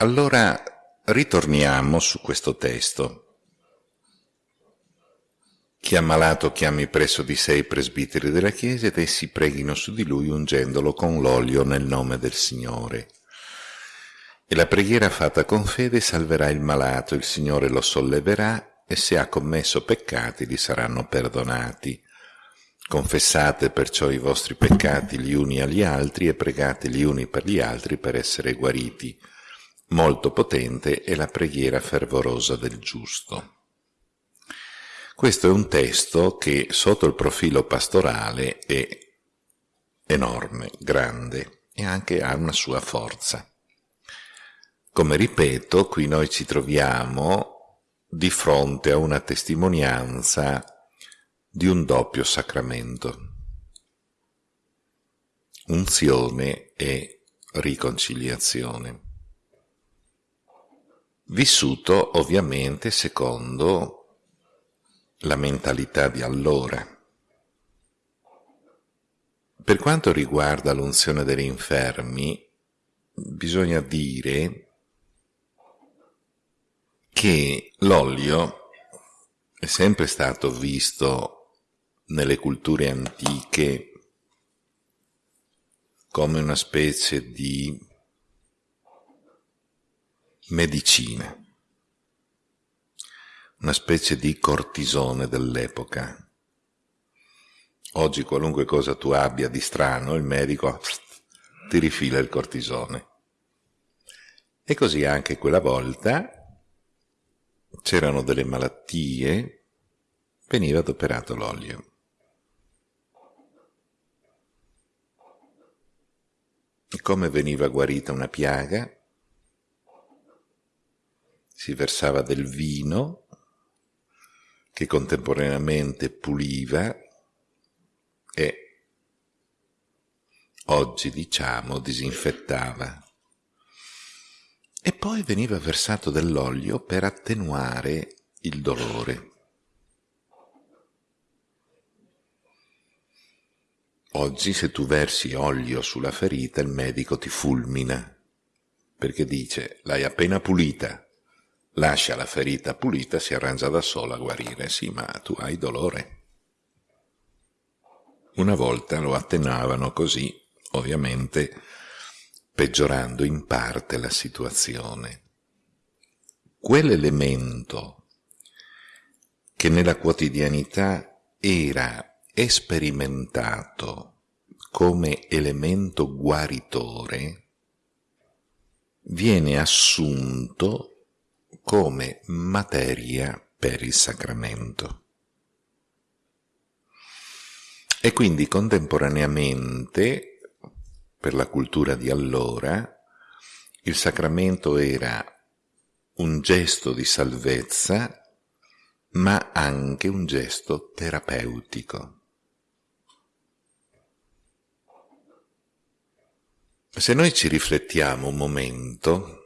Allora ritorniamo su questo testo. Chi ha malato chiami presso di sé i presbiteri della Chiesa ed essi preghino su di lui ungendolo con l'olio nel nome del Signore. E la preghiera fatta con fede salverà il malato, il Signore lo solleverà e se ha commesso peccati gli saranno perdonati. Confessate perciò i vostri peccati gli uni agli altri e pregate gli uni per gli altri per essere guariti. Molto potente è la preghiera fervorosa del giusto. Questo è un testo che sotto il profilo pastorale è enorme, grande e anche ha una sua forza. Come ripeto, qui noi ci troviamo di fronte a una testimonianza di un doppio sacramento, unzione e riconciliazione, vissuto ovviamente secondo la mentalità di allora. Per quanto riguarda l'unzione degli infermi, bisogna dire che l'olio è sempre stato visto nelle culture antiche come una specie di medicina, una specie di cortisone dell'epoca. Oggi qualunque cosa tu abbia di strano, il medico ti rifila il cortisone. E così anche quella volta c'erano delle malattie, veniva adoperato l'olio. Come veniva guarita una piaga? Si versava del vino che contemporaneamente puliva e oggi diciamo disinfettava e poi veniva versato dell'olio per attenuare il dolore. Oggi se tu versi olio sulla ferita il medico ti fulmina, perché dice l'hai appena pulita, lascia la ferita pulita, si arrangia da sola a guarire, sì ma tu hai dolore. Una volta lo attenuavano così, ovviamente peggiorando in parte la situazione. Quell'elemento che nella quotidianità era esperimentato come elemento guaritore, viene assunto come materia per il sacramento. E quindi contemporaneamente per la cultura di allora, il sacramento era un gesto di salvezza, ma anche un gesto terapeutico. Se noi ci riflettiamo un momento,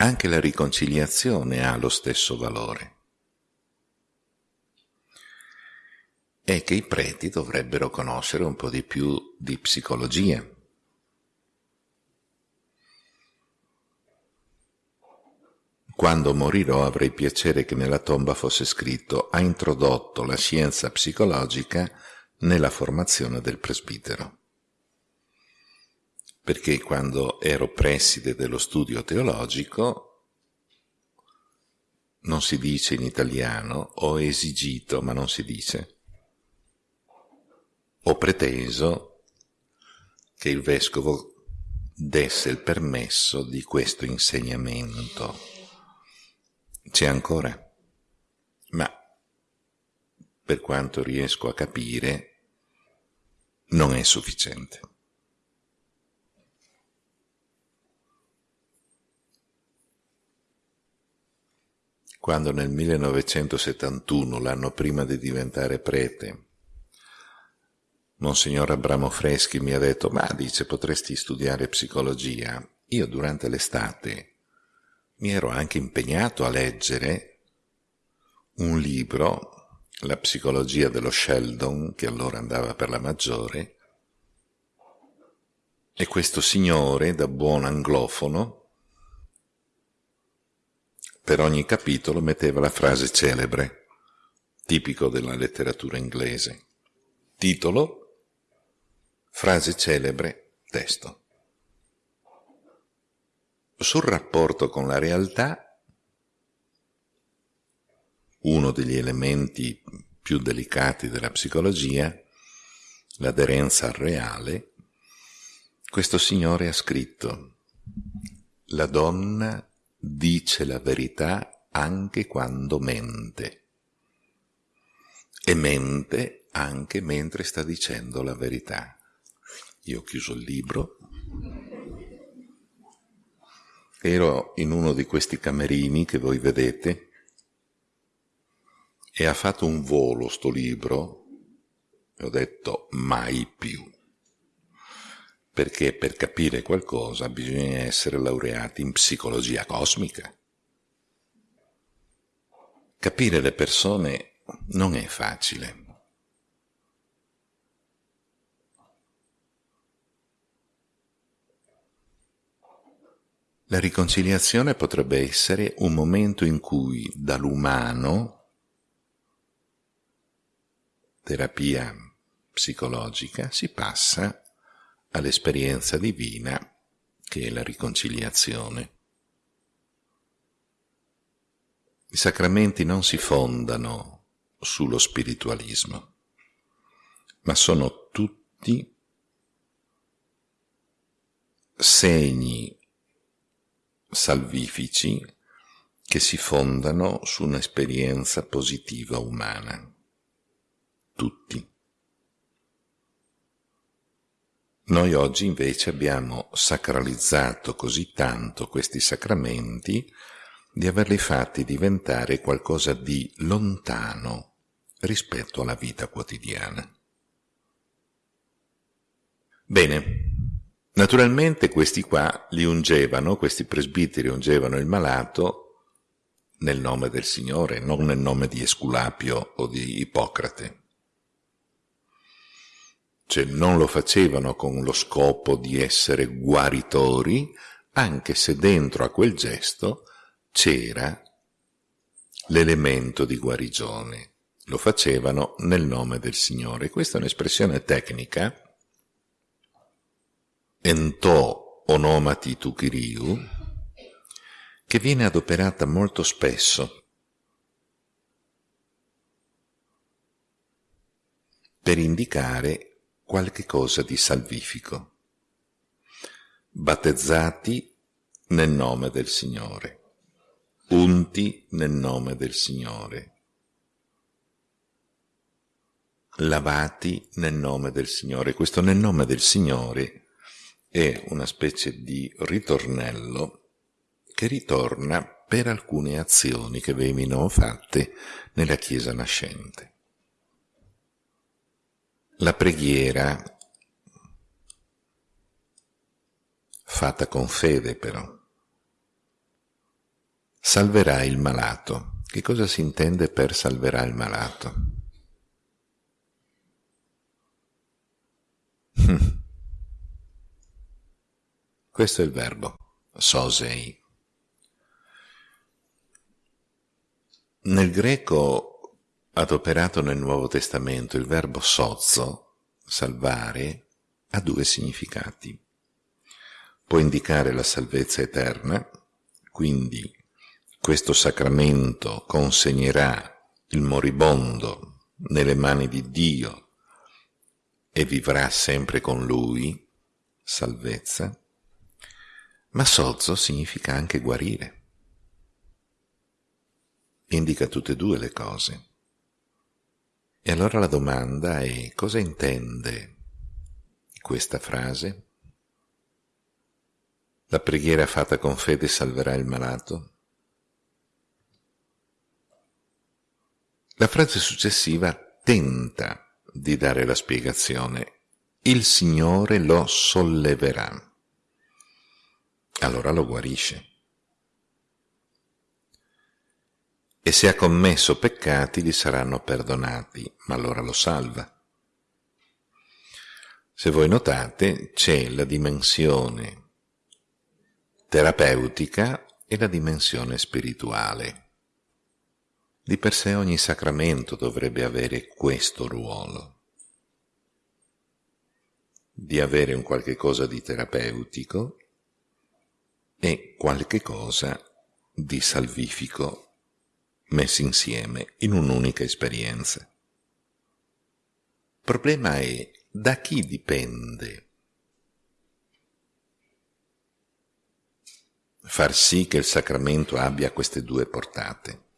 anche la riconciliazione ha lo stesso valore. è che i preti dovrebbero conoscere un po' di più di psicologia. Quando morirò avrei piacere che nella tomba fosse scritto ha introdotto la scienza psicologica nella formazione del presbitero. Perché quando ero preside dello studio teologico non si dice in italiano, ho esigito, ma non si dice ho preteso che il vescovo desse il permesso di questo insegnamento. C'è ancora, ma per quanto riesco a capire non è sufficiente. Quando nel 1971, l'anno prima di diventare prete, Monsignor Abramo Freschi mi ha detto, ma dice, potresti studiare psicologia. Io durante l'estate mi ero anche impegnato a leggere un libro, La psicologia dello Sheldon, che allora andava per la maggiore, E questo signore, da buon anglofono, per ogni capitolo metteva la frase celebre, tipico della letteratura inglese. Titolo, frase celebre, testo. Sul rapporto con la realtà, uno degli elementi più delicati della psicologia, l'aderenza al reale, questo signore ha scritto La donna dice la verità anche quando mente. E mente anche mentre sta dicendo la verità. Io ho chiuso il libro, ero in uno di questi camerini che voi vedete e ha fatto un volo sto libro e ho detto mai più perché per capire qualcosa bisogna essere laureati in psicologia cosmica. Capire le persone non è facile. La riconciliazione potrebbe essere un momento in cui dall'umano, terapia psicologica, si passa all'esperienza divina che è la riconciliazione. I sacramenti non si fondano sullo spiritualismo, ma sono tutti segni salvifici che si fondano su un'esperienza positiva umana. Tutti. Noi oggi invece abbiamo sacralizzato così tanto questi sacramenti di averli fatti diventare qualcosa di lontano rispetto alla vita quotidiana. Bene, naturalmente questi qua li ungevano, questi presbiteri ungevano il malato nel nome del Signore, non nel nome di Esculapio o di Ippocrate cioè non lo facevano con lo scopo di essere guaritori, anche se dentro a quel gesto c'era l'elemento di guarigione. Lo facevano nel nome del Signore. Questa è un'espressione tecnica, ento onomati tu kiriu, che viene adoperata molto spesso per indicare qualche cosa di salvifico. Battezzati nel nome del Signore, unti nel nome del Signore, lavati nel nome del Signore. Questo nel nome del Signore è una specie di ritornello che ritorna per alcune azioni che venivano fatte nella Chiesa nascente. La preghiera, fatta con fede però, salverà il malato. Che cosa si intende per salverà il malato? Questo è il verbo, sosei. Nel greco adoperato nel Nuovo Testamento il verbo sozzo, salvare, ha due significati. Può indicare la salvezza eterna, quindi questo sacramento consegnerà il moribondo nelle mani di Dio e vivrà sempre con lui, salvezza, ma sozzo significa anche guarire. Indica tutte e due le cose. E allora la domanda è cosa intende questa frase? La preghiera fatta con fede salverà il malato? La frase successiva tenta di dare la spiegazione. Il Signore lo solleverà. Allora lo guarisce. E se ha commesso peccati gli saranno perdonati, ma allora lo salva. Se voi notate, c'è la dimensione terapeutica e la dimensione spirituale. Di per sé ogni sacramento dovrebbe avere questo ruolo, di avere un qualche cosa di terapeutico e qualche cosa di salvifico messi insieme in un'unica esperienza. Il problema è da chi dipende far sì che il sacramento abbia queste due portate.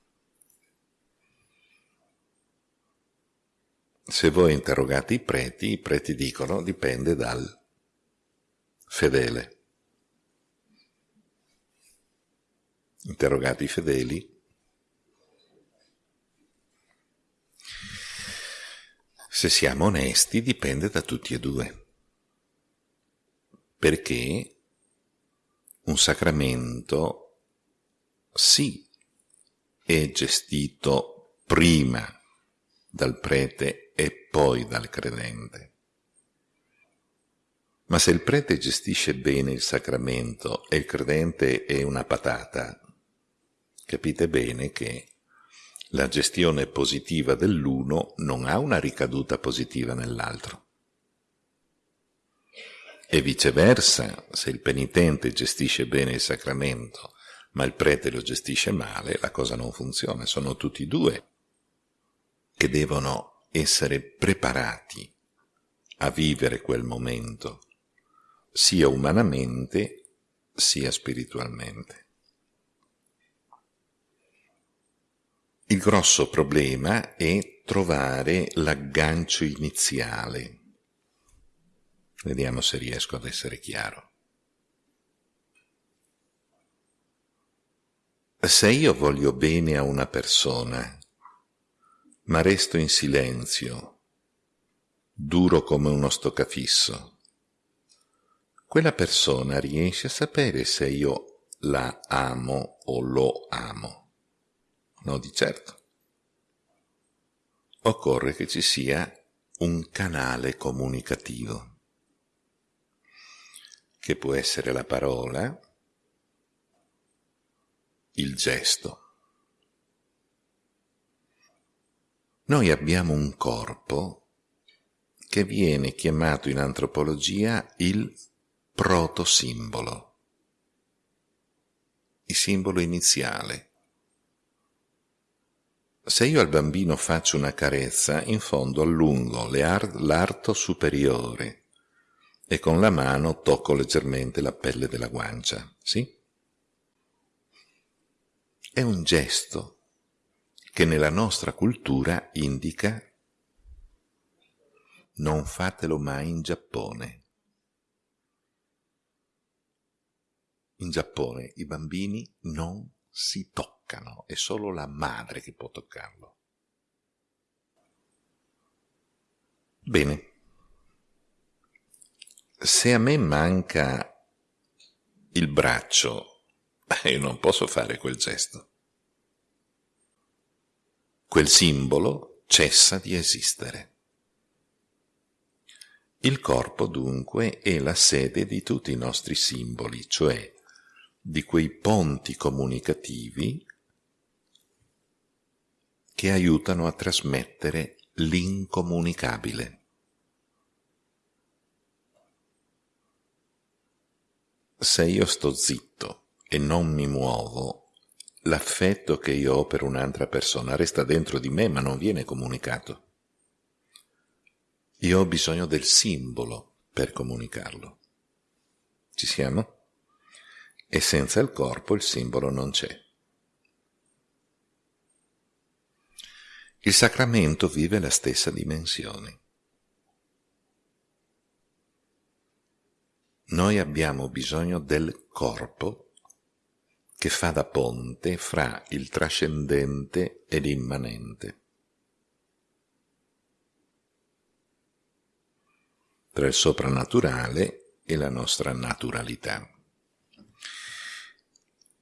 Se voi interrogate i preti, i preti dicono dipende dal fedele. Interrogate i fedeli, se siamo onesti dipende da tutti e due. Perché un sacramento sì è gestito prima dal prete e poi dal credente. Ma se il prete gestisce bene il sacramento e il credente è una patata, capite bene che la gestione positiva dell'uno non ha una ricaduta positiva nell'altro. E viceversa, se il penitente gestisce bene il sacramento, ma il prete lo gestisce male, la cosa non funziona. Sono tutti e due che devono essere preparati a vivere quel momento, sia umanamente sia spiritualmente. Il grosso problema è trovare l'aggancio iniziale. Vediamo se riesco ad essere chiaro. Se io voglio bene a una persona, ma resto in silenzio, duro come uno stoccafisso, quella persona riesce a sapere se io la amo o lo amo. No, di certo. Occorre che ci sia un canale comunicativo, che può essere la parola, il gesto. Noi abbiamo un corpo che viene chiamato in antropologia il protosimbolo, il simbolo iniziale se io al bambino faccio una carezza, in fondo allungo l'arto superiore e con la mano tocco leggermente la pelle della guancia, sì? È un gesto che nella nostra cultura indica non fatelo mai in Giappone. In Giappone i bambini non si toccano, è solo la madre che può toccarlo. Bene, se a me manca il braccio, io non posso fare quel gesto. Quel simbolo cessa di esistere. Il corpo dunque è la sede di tutti i nostri simboli, cioè di quei ponti comunicativi che aiutano a trasmettere l'incomunicabile. Se io sto zitto e non mi muovo, l'affetto che io ho per un'altra persona resta dentro di me ma non viene comunicato. Io ho bisogno del simbolo per comunicarlo. Ci siamo? e senza il corpo il simbolo non c'è. Il sacramento vive la stessa dimensione. Noi abbiamo bisogno del corpo che fa da ponte fra il trascendente e l'immanente. tra il soprannaturale e la nostra naturalità.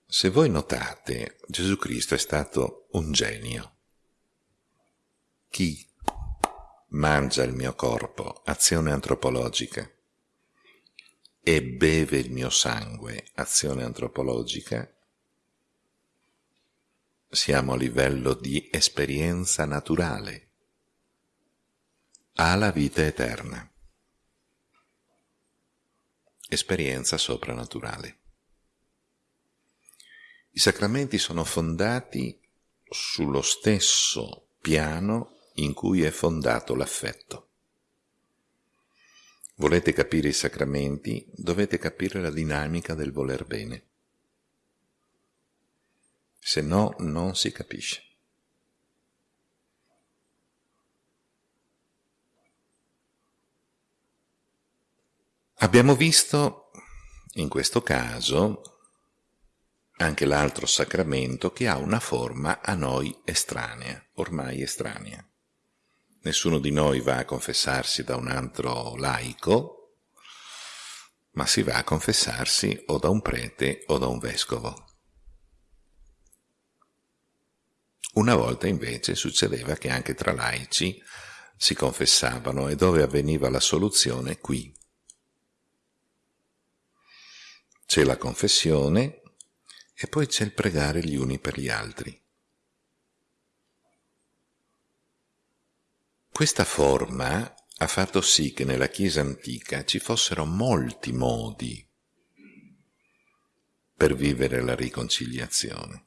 Se voi notate, Gesù Cristo è stato un genio. Chi? mangia il mio corpo, azione antropologica, e beve il mio sangue, azione antropologica, siamo a livello di esperienza naturale, ha la vita eterna, esperienza soprannaturale. I sacramenti sono fondati sullo stesso piano in cui è fondato l'affetto. Volete capire i sacramenti, dovete capire la dinamica del voler bene. Se no, non si capisce. Abbiamo visto in questo caso anche l'altro sacramento che ha una forma a noi estranea, ormai estranea. Nessuno di noi va a confessarsi da un altro laico, ma si va a confessarsi o da un prete o da un vescovo. Una volta invece succedeva che anche tra laici si confessavano e dove avveniva la soluzione qui. C'è la confessione e poi c'è il pregare gli uni per gli altri. Questa forma ha fatto sì che nella Chiesa antica ci fossero molti modi per vivere la riconciliazione.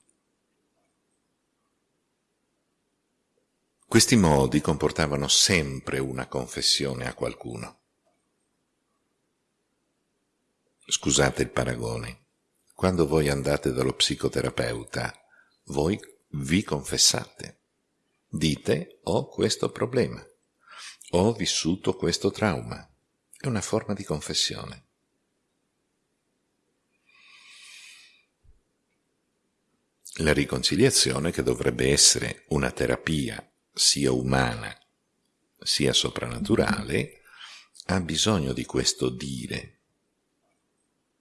Questi modi comportavano sempre una confessione a qualcuno. Scusate il paragone, quando voi andate dallo psicoterapeuta, voi vi confessate Dite ho questo problema, ho vissuto questo trauma. È una forma di confessione. La riconciliazione, che dovrebbe essere una terapia sia umana sia soprannaturale, ha bisogno di questo dire.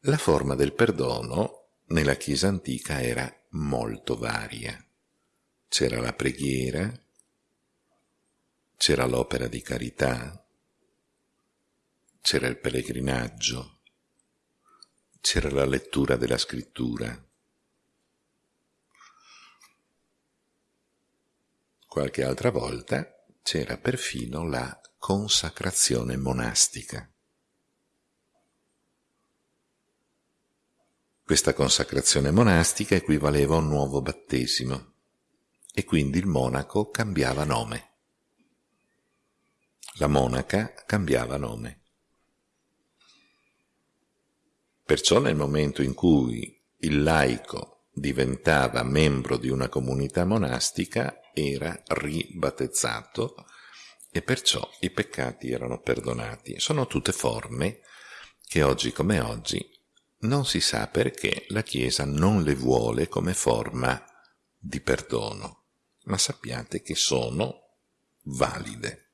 La forma del perdono nella Chiesa antica era molto varia. C'era la preghiera, c'era l'opera di carità, c'era il pellegrinaggio, c'era la lettura della scrittura. Qualche altra volta c'era perfino la consacrazione monastica. Questa consacrazione monastica equivaleva a un nuovo battesimo e quindi il monaco cambiava nome la monaca cambiava nome. Perciò nel momento in cui il laico diventava membro di una comunità monastica era ribattezzato e perciò i peccati erano perdonati. Sono tutte forme che oggi come oggi non si sa perché la Chiesa non le vuole come forma di perdono, ma sappiate che sono valide.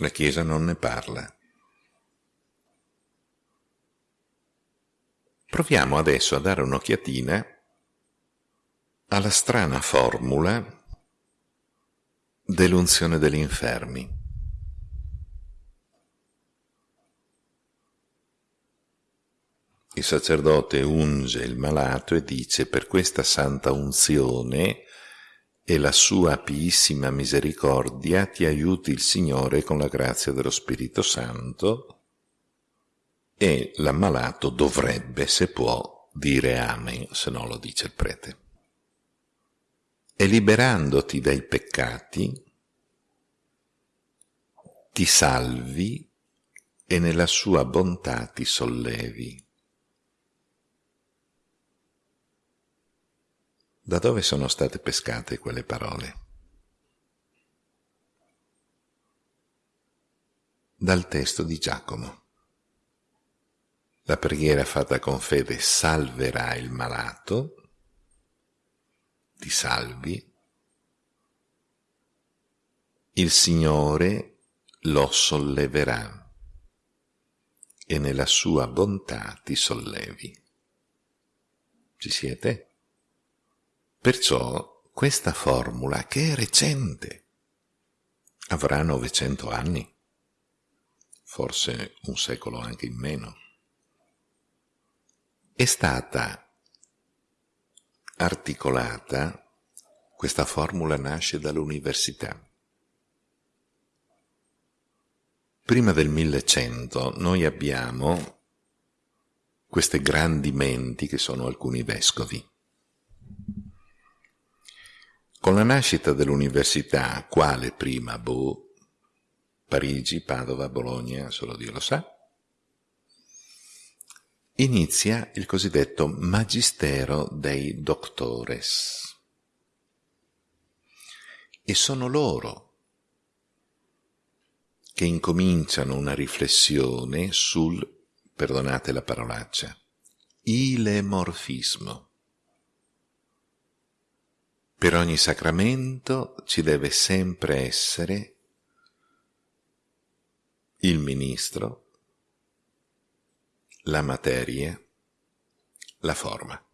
La Chiesa non ne parla. Proviamo adesso a dare un'occhiatina alla strana formula dell'unzione degli infermi. Il sacerdote unge il malato e dice per questa santa unzione e la sua piissima misericordia ti aiuti il Signore con la grazia dello Spirito Santo e l'ammalato dovrebbe, se può, dire Amen, se no lo dice il prete. E liberandoti dai peccati, ti salvi e nella sua bontà ti sollevi. Da dove sono state pescate quelle parole? Dal testo di Giacomo. La preghiera fatta con fede salverà il malato, ti salvi, il Signore lo solleverà e nella sua bontà ti sollevi. Ci siete? Perciò questa formula, che è recente, avrà 900 anni, forse un secolo anche in meno. È stata articolata, questa formula nasce dall'università. Prima del 1100 noi abbiamo queste grandi menti che sono alcuni vescovi. Con la nascita dell'università, quale prima? Boh, Parigi, Padova, Bologna, solo Dio lo sa, inizia il cosiddetto magistero dei doctores. E sono loro che incominciano una riflessione sul, perdonate la parolaccia, ilemorfismo. Per ogni sacramento ci deve sempre essere il ministro, la materia, la forma.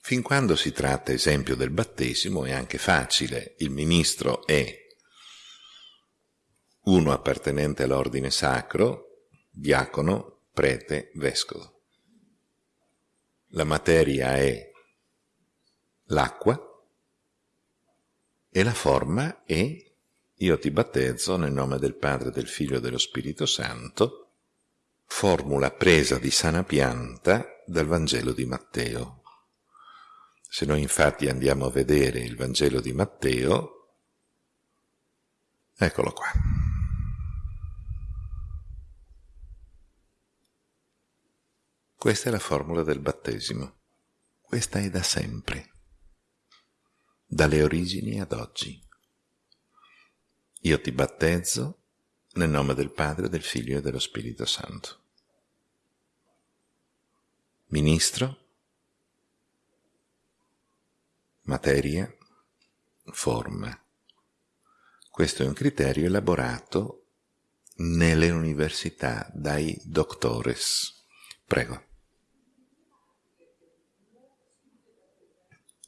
Fin quando si tratta, esempio, del battesimo è anche facile. Il ministro è uno appartenente all'ordine sacro, diacono, prete, vescovo. La materia è l'acqua e la forma è io ti battezzo nel nome del Padre, del Figlio e dello Spirito Santo, formula presa di sana pianta dal Vangelo di Matteo. Se noi infatti andiamo a vedere il Vangelo di Matteo, eccolo qua. Questa è la formula del battesimo. Questa è da sempre, dalle origini ad oggi. Io ti battezzo nel nome del Padre, del Figlio e dello Spirito Santo. Ministro, materia, forma. Questo è un criterio elaborato nelle università dai doctores. Prego.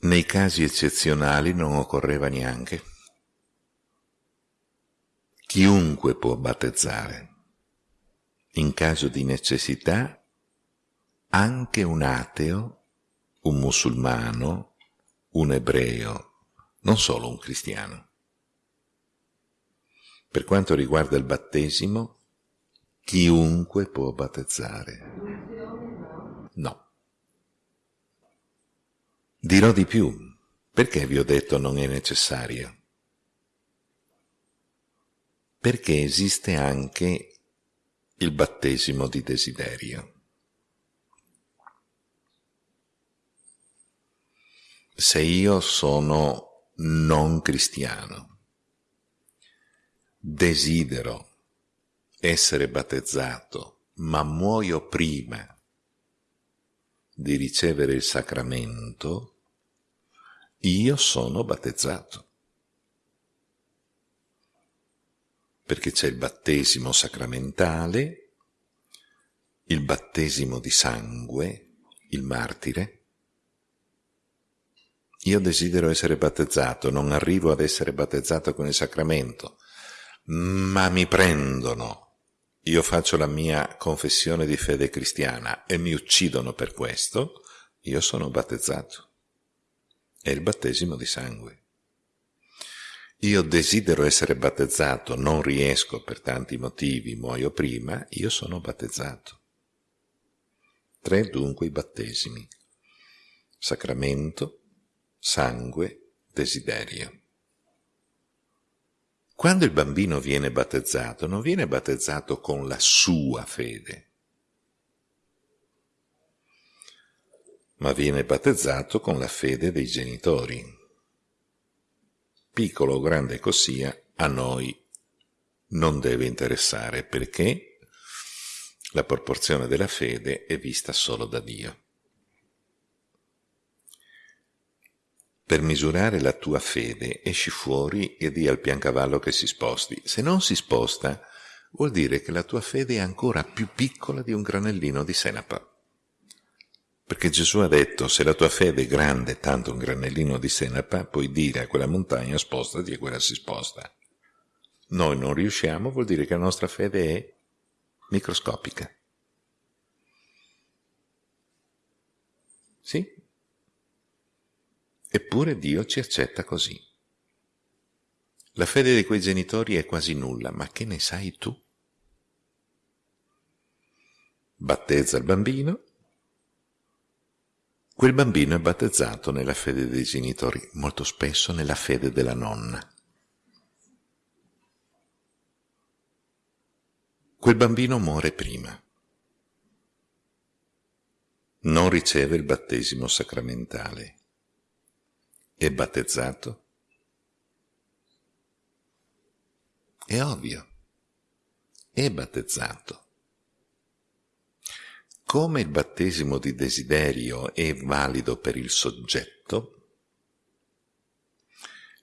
Nei casi eccezionali non occorreva neanche. Chiunque può battezzare. In caso di necessità, anche un ateo, un musulmano, un ebreo, non solo un cristiano. Per quanto riguarda il battesimo, chiunque può battezzare. No. Dirò di più, perché vi ho detto non è necessario? Perché esiste anche il battesimo di desiderio. Se io sono non cristiano, desidero essere battezzato, ma muoio prima di ricevere il sacramento, io sono battezzato. Perché c'è il battesimo sacramentale, il battesimo di sangue, il martire. Io desidero essere battezzato, non arrivo ad essere battezzato con il sacramento, ma mi prendono io faccio la mia confessione di fede cristiana e mi uccidono per questo, io sono battezzato. È il battesimo di sangue. Io desidero essere battezzato, non riesco per tanti motivi, muoio prima, io sono battezzato. Tre dunque i battesimi. Sacramento, sangue, desiderio. Quando il bambino viene battezzato, non viene battezzato con la sua fede, ma viene battezzato con la fede dei genitori. Piccolo o grande così, a noi non deve interessare perché la proporzione della fede è vista solo da Dio. Per misurare la tua fede esci fuori e di al piancavallo che si sposti. Se non si sposta, vuol dire che la tua fede è ancora più piccola di un granellino di senape. Perché Gesù ha detto, se la tua fede è grande, tanto un granellino di senape, puoi dire a quella montagna spostati e quella si sposta. Noi non riusciamo, vuol dire che la nostra fede è microscopica. Sì? Eppure Dio ci accetta così. La fede di quei genitori è quasi nulla, ma che ne sai tu? Battezza il bambino, Quel bambino è battezzato nella fede dei genitori, molto spesso nella fede della nonna. Quel bambino muore prima. Non riceve il battesimo sacramentale. È battezzato? È ovvio. È battezzato. Come il battesimo di desiderio è valido per il soggetto,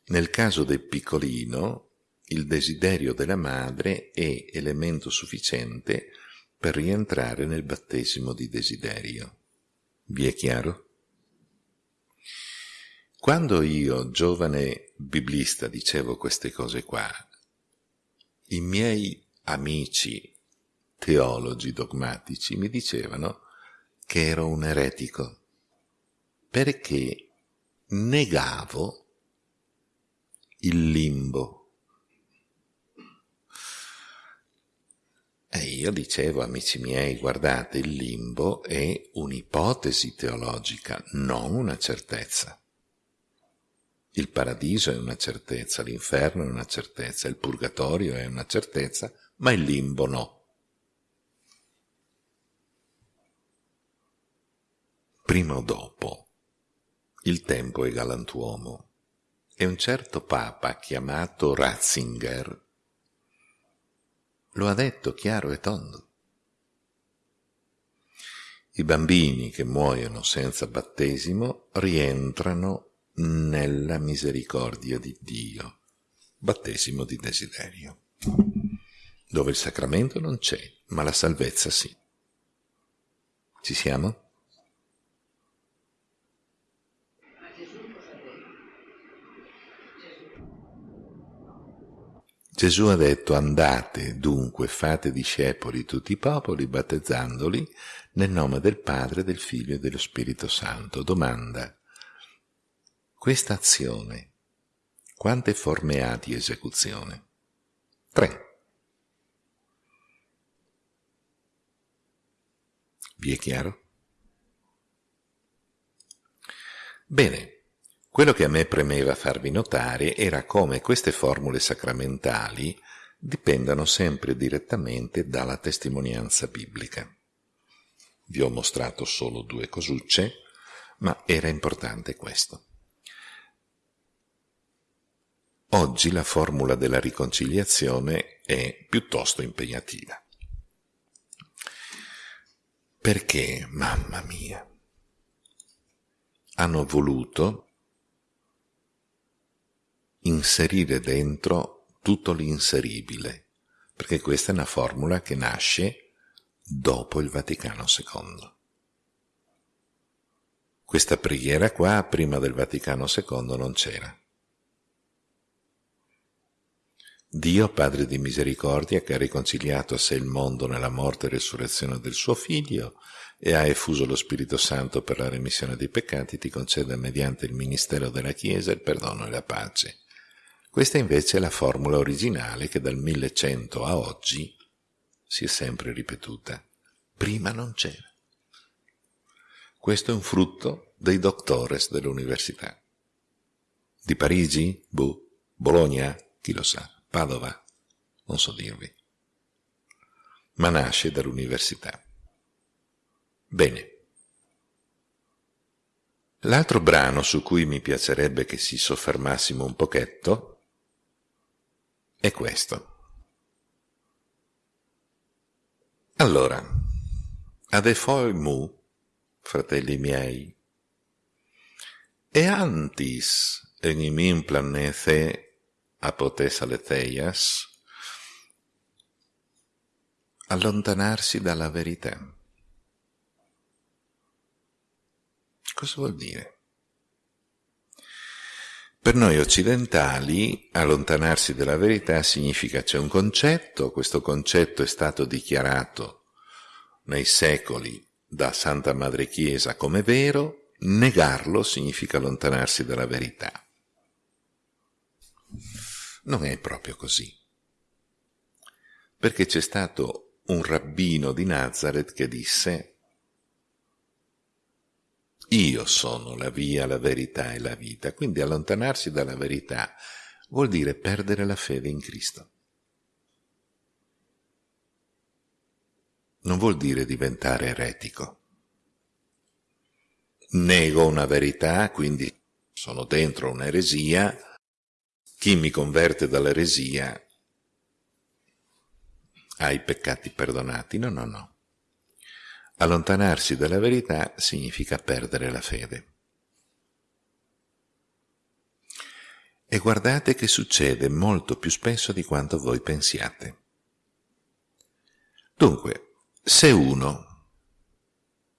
nel caso del piccolino il desiderio della madre è elemento sufficiente per rientrare nel battesimo di desiderio. Vi è chiaro? Quando io, giovane biblista, dicevo queste cose qua, i miei amici teologi dogmatici mi dicevano che ero un eretico perché negavo il limbo. E io dicevo, amici miei, guardate, il limbo è un'ipotesi teologica, non una certezza. Il paradiso è una certezza, l'inferno è una certezza, il purgatorio è una certezza, ma il limbo no. Prima o dopo, il tempo è galantuomo e un certo papa chiamato Ratzinger lo ha detto chiaro e tondo. I bambini che muoiono senza battesimo rientrano nella misericordia di Dio, battesimo di desiderio, dove il sacramento non c'è, ma la salvezza sì. Ci siamo? Gesù ha detto andate dunque, fate discepoli tutti i popoli, battezzandoli nel nome del Padre, del Figlio e dello Spirito Santo. Domanda, questa azione quante forme ha di esecuzione? Tre. Vi è chiaro? Bene. Quello che a me premeva farvi notare era come queste formule sacramentali dipendano sempre direttamente dalla testimonianza biblica. Vi ho mostrato solo due cosucce, ma era importante questo. Oggi la formula della riconciliazione è piuttosto impegnativa. Perché, mamma mia, hanno voluto inserire dentro tutto l'inseribile, perché questa è una formula che nasce dopo il Vaticano II. Questa preghiera qua prima del Vaticano II non c'era. Dio, Padre di misericordia, che ha riconciliato a sé il mondo nella morte e resurrezione del suo Figlio e ha effuso lo Spirito Santo per la remissione dei peccati, ti concede mediante il ministero della Chiesa il perdono e la pace questa invece è la formula originale che dal 1100 a oggi si è sempre ripetuta. Prima non c'era. Questo è un frutto dei doctores dell'università. Di Parigi? Boh. Bologna? Chi lo sa. Padova? Non so dirvi. Ma nasce dall'università. Bene. L'altro brano su cui mi piacerebbe che si soffermassimo un pochetto è questo. Allora, ade foi mu, fratelli miei, e antis enimim planete apotes aleteias, allontanarsi dalla verità. Cosa vuol dire? Per noi occidentali allontanarsi dalla verità significa c'è un concetto, questo concetto è stato dichiarato nei secoli da Santa Madre Chiesa come vero, negarlo significa allontanarsi dalla verità. Non è proprio così. Perché c'è stato un rabbino di Nazareth che disse io sono la via, la verità e la vita. Quindi allontanarsi dalla verità vuol dire perdere la fede in Cristo. Non vuol dire diventare eretico. Nego una verità, quindi sono dentro un'eresia, chi mi converte dall'eresia ha i peccati perdonati. No, no, no. Allontanarsi dalla verità significa perdere la fede. E guardate che succede molto più spesso di quanto voi pensiate. Dunque, se uno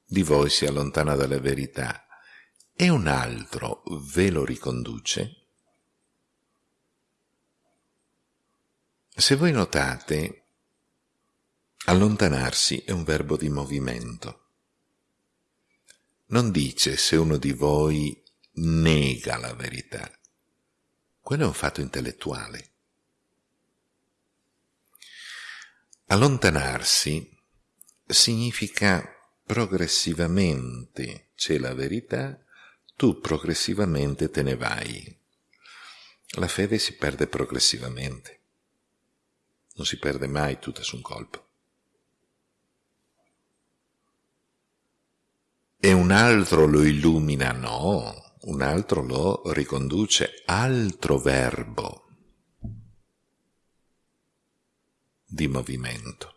di voi si allontana dalla verità e un altro ve lo riconduce, se voi notate Allontanarsi è un verbo di movimento. Non dice se uno di voi nega la verità. Quello è un fatto intellettuale. Allontanarsi significa progressivamente c'è la verità, tu progressivamente te ne vai. La fede si perde progressivamente, non si perde mai tutta su un colpo. E un altro lo illumina, no, un altro lo riconduce, altro verbo di movimento.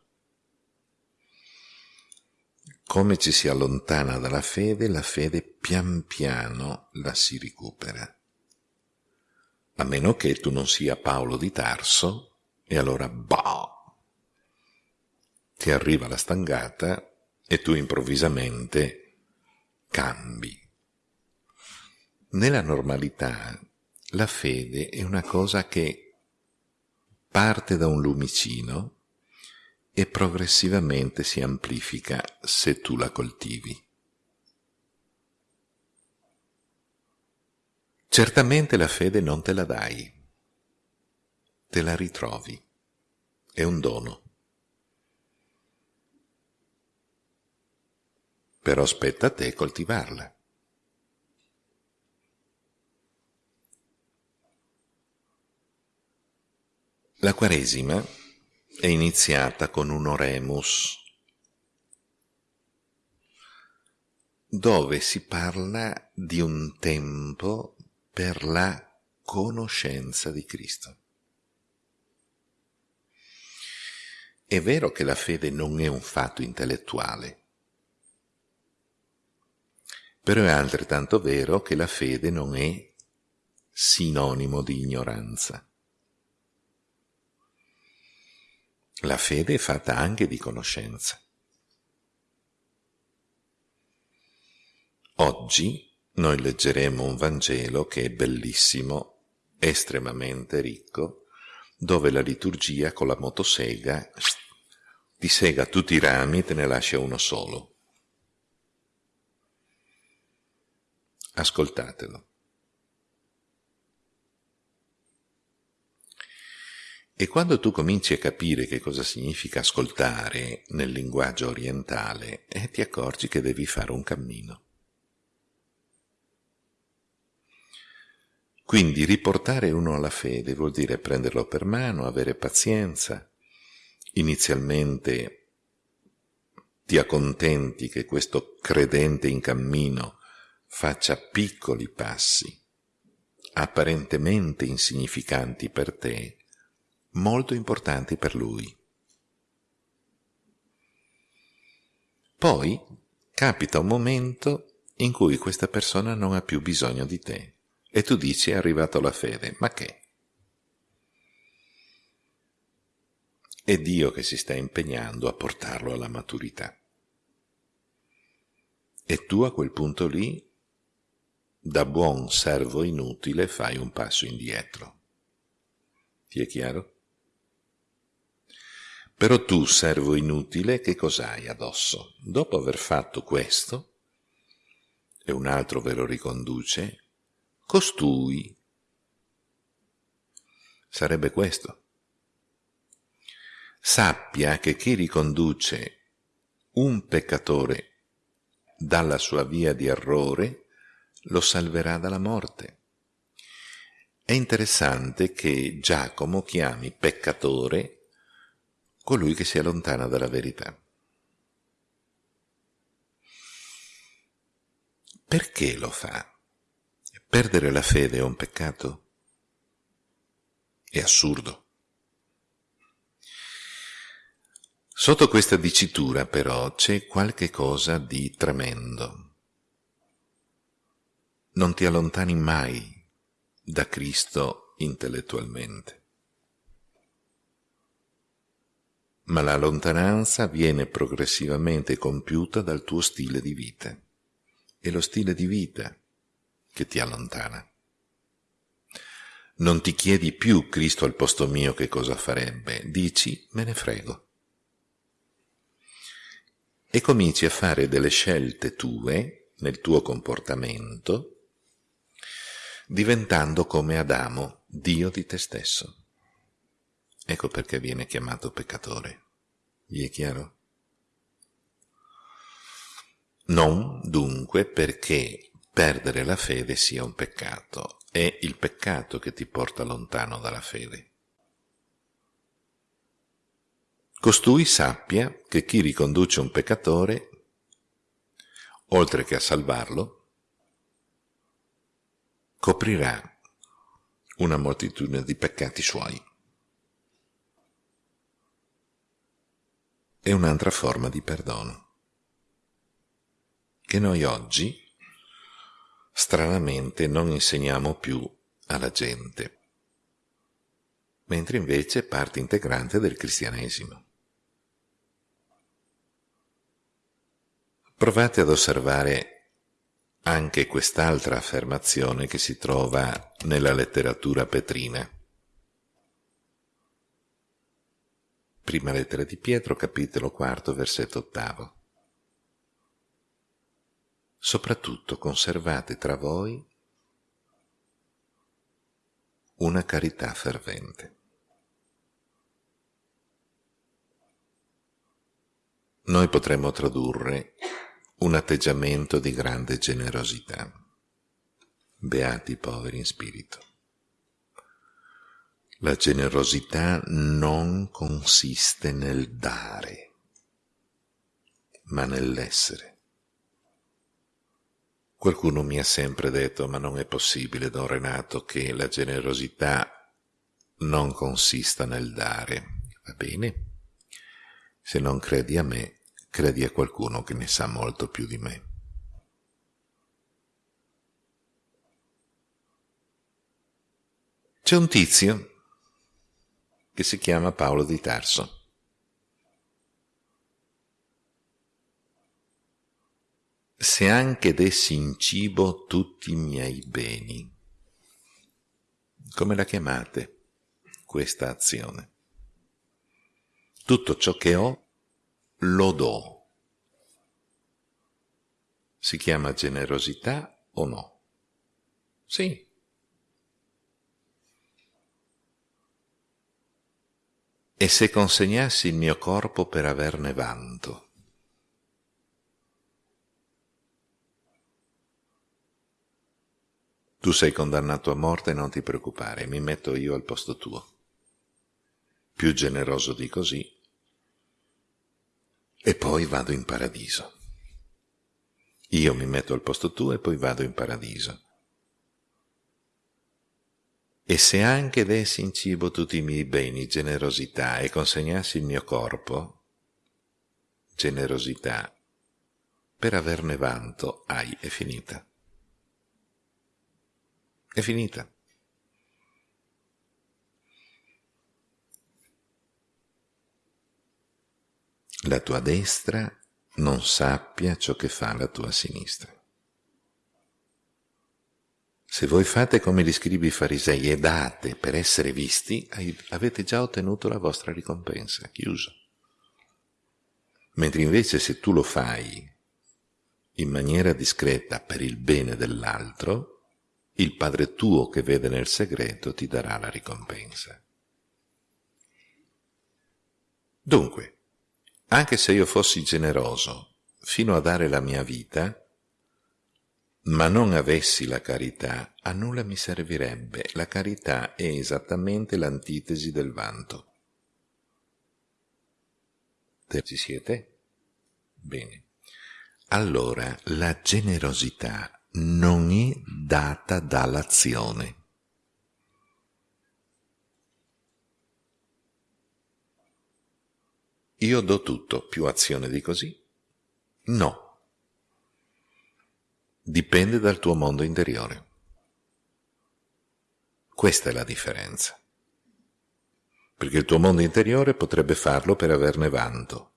Come ci si allontana dalla fede, la fede pian piano la si recupera. A meno che tu non sia Paolo di Tarso, e allora bah! Ti arriva la stangata e tu improvvisamente cambi. Nella normalità la fede è una cosa che parte da un lumicino e progressivamente si amplifica se tu la coltivi. Certamente la fede non te la dai, te la ritrovi, è un dono. Però spetta a te coltivarla. La Quaresima è iniziata con un oremus, dove si parla di un tempo per la conoscenza di Cristo. È vero che la fede non è un fatto intellettuale, però è altrettanto vero che la fede non è sinonimo di ignoranza. La fede è fatta anche di conoscenza. Oggi noi leggeremo un Vangelo che è bellissimo, estremamente ricco, dove la liturgia con la motosega ti sega tutti i rami e te ne lascia uno solo. Ascoltatelo. E quando tu cominci a capire che cosa significa ascoltare nel linguaggio orientale, eh, ti accorgi che devi fare un cammino. Quindi riportare uno alla fede vuol dire prenderlo per mano, avere pazienza. Inizialmente ti accontenti che questo credente in cammino faccia piccoli passi, apparentemente insignificanti per te, molto importanti per lui. Poi capita un momento in cui questa persona non ha più bisogno di te e tu dici è arrivato la fede, ma che? È Dio che si sta impegnando a portarlo alla maturità. E tu a quel punto lì da buon servo inutile fai un passo indietro. Ti è chiaro? Però tu, servo inutile, che cos'hai addosso? Dopo aver fatto questo, e un altro ve lo riconduce, costui. Sarebbe questo. Sappia che chi riconduce un peccatore dalla sua via di errore lo salverà dalla morte. È interessante che Giacomo chiami peccatore colui che si allontana dalla verità. Perché lo fa? Perdere la fede è un peccato? È assurdo. Sotto questa dicitura però c'è qualche cosa di tremendo. Non ti allontani mai da Cristo intellettualmente. Ma la lontananza viene progressivamente compiuta dal tuo stile di vita. È lo stile di vita che ti allontana. Non ti chiedi più Cristo al posto mio che cosa farebbe, dici me ne frego e cominci a fare delle scelte tue nel tuo comportamento, diventando come Adamo, Dio di te stesso. Ecco perché viene chiamato peccatore. Vi è chiaro? Non dunque perché perdere la fede sia un peccato, è il peccato che ti porta lontano dalla fede. Costui sappia che chi riconduce un peccatore, oltre che a salvarlo, coprirà una moltitudine di peccati suoi. È un'altra forma di perdono che noi oggi stranamente non insegniamo più alla gente, mentre invece è parte integrante del cristianesimo. Provate ad osservare anche quest'altra affermazione che si trova nella letteratura petrina. Prima lettera di Pietro, capitolo quarto, versetto ottavo. Soprattutto conservate tra voi una carità fervente. Noi potremmo tradurre un atteggiamento di grande generosità. Beati i poveri in spirito. La generosità non consiste nel dare, ma nell'essere. Qualcuno mi ha sempre detto, ma non è possibile, Don Renato, che la generosità non consista nel dare. Va bene? Se non credi a me, credi a qualcuno che ne sa molto più di me. C'è un tizio che si chiama Paolo di Tarso. Se anche dessi in cibo tutti i miei beni, come la chiamate questa azione? Tutto ciò che ho lo do. Si chiama generosità o no? Sì. E se consegnassi il mio corpo per averne vanto? Tu sei condannato a morte, non ti preoccupare, mi metto io al posto tuo. Più generoso di così e poi vado in paradiso. Io mi metto al posto tuo e poi vado in paradiso. E se anche dessi in cibo tutti i miei beni, generosità, e consegnassi il mio corpo, generosità, per averne vanto, hai, è finita. È finita. La tua destra non sappia ciò che fa la tua sinistra. Se voi fate come gli scribi farisei e date per essere visti, avete già ottenuto la vostra ricompensa, chiuso. Mentre invece se tu lo fai in maniera discreta per il bene dell'altro, il Padre tuo che vede nel segreto ti darà la ricompensa. Dunque, anche se io fossi generoso fino a dare la mia vita, ma non avessi la carità, a nulla mi servirebbe. La carità è esattamente l'antitesi del vanto. Ci siete? Bene. Allora, la generosità non è data dall'azione. Io do tutto, più azione di così? No dipende dal tuo mondo interiore. Questa è la differenza. Perché il tuo mondo interiore potrebbe farlo per averne vanto.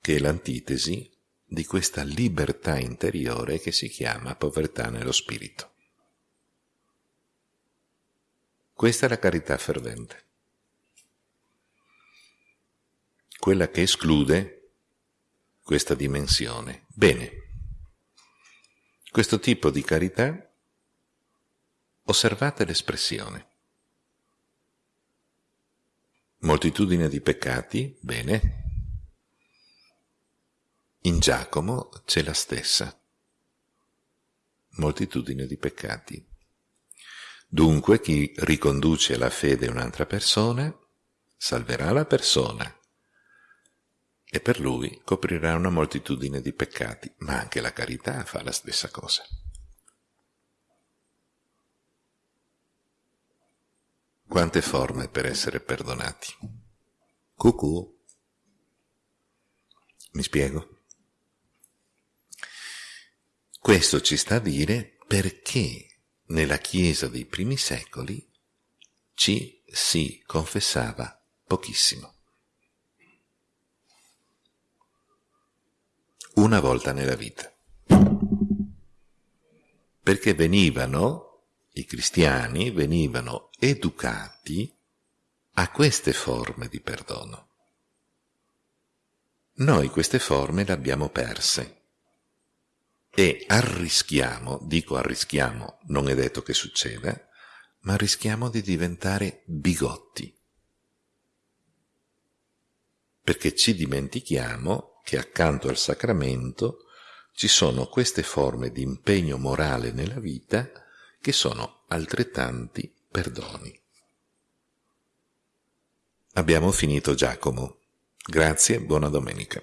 Che è l'antitesi di questa libertà interiore che si chiama povertà nello spirito. Questa è la carità fervente quella che esclude questa dimensione. Bene, questo tipo di carità, osservate l'espressione. Moltitudine di peccati, bene. In Giacomo c'è la stessa. Moltitudine di peccati. Dunque chi riconduce alla fede un'altra persona salverà la persona e per lui coprirà una moltitudine di peccati, ma anche la carità fa la stessa cosa. Quante forme per essere perdonati. Cucù. Mi spiego? Questo ci sta a dire perché nella Chiesa dei primi secoli ci si confessava pochissimo. una volta nella vita. Perché venivano, i cristiani venivano educati a queste forme di perdono. Noi queste forme le abbiamo perse e arrischiamo, dico arrischiamo, non è detto che succeda, ma rischiamo di diventare bigotti. Perché ci dimentichiamo che accanto al sacramento ci sono queste forme di impegno morale nella vita che sono altrettanti perdoni. Abbiamo finito Giacomo. Grazie, buona domenica.